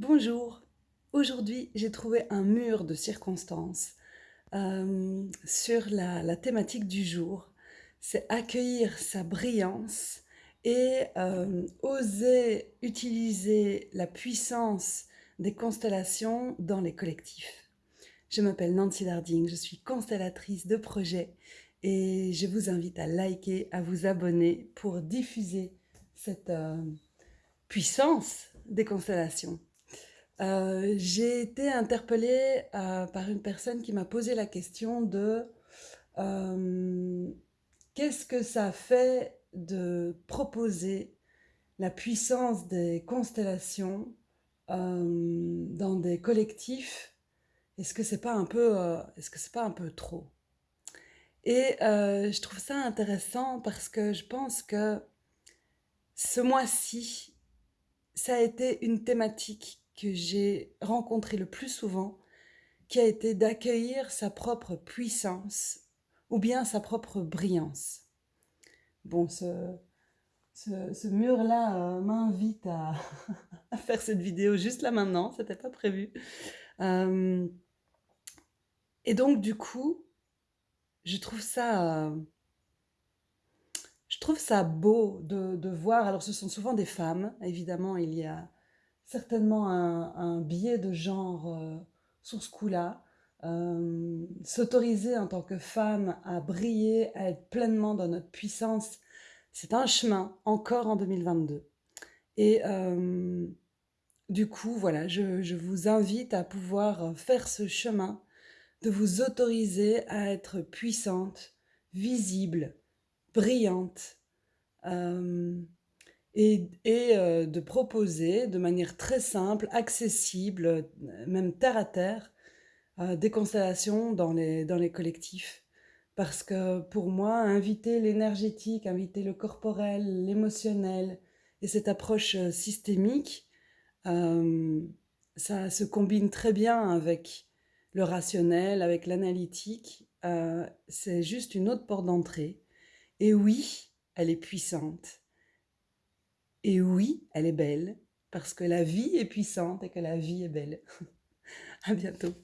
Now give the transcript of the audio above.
Bonjour, aujourd'hui j'ai trouvé un mur de circonstances euh, sur la, thématique du jour. C'est accueillir sa brillance et euh, oser utiliser la puissance des constellations dans les collectifs. Je m'appelle Nancy Darding, je suis constellatrice de projet et je vous invite à liker, à vous abonner pour diffuser cette euh, puissance des constellations. Euh, j'ai été interpellée euh, par une personne qui m'a posé la question de euh, qu'est-ce que ça fait de proposer la puissance des constellations dans des collectifs? Est-ce que c'est pas un peu, est-ce que c'est pas un peu trop? Et je trouve ça intéressant parce que je pense que ce mois-ci, ça a été une thématique que j'ai rencontré le plus souvent, qui a été d'accueillir sa propre puissance ou bien sa propre brillance. Bon, ce, ce, mur-là euh, m'invite à, faire cette vidéo juste là maintenant, c'était pas prévu. Euh, et donc du coup, je trouve ça, euh, je trouve ça beau de, de, voir. Alors ce sont souvent des femmes, évidemment, il y a certainement un, biais de genre euh, sur ce coup-là. Euh, s'autoriser en tant que femme à briller, à être pleinement dans notre puissance, c'est un chemin, encore en 2022. Et euh, du coup, voilà, je, je, vous invite à pouvoir faire ce chemin, de vous autoriser à être puissante, visible, brillante, et, euh, de proposer de manière très simple, accessible, même terre à terre, euh, des constellations dans les, dans les collectifs. Parce que pour moi, inviter l'énergétique, inviter le corporel, l'émotionnel et cette approche euh, systémique, ça se combine très bien avec le rationnel, avec l'analytique. c'est juste une autre porte d'entrée. Et oui, elle est puissante. Et oui, elle est belle, parce que la vie est puissante et que la vie est belle. à bientôt.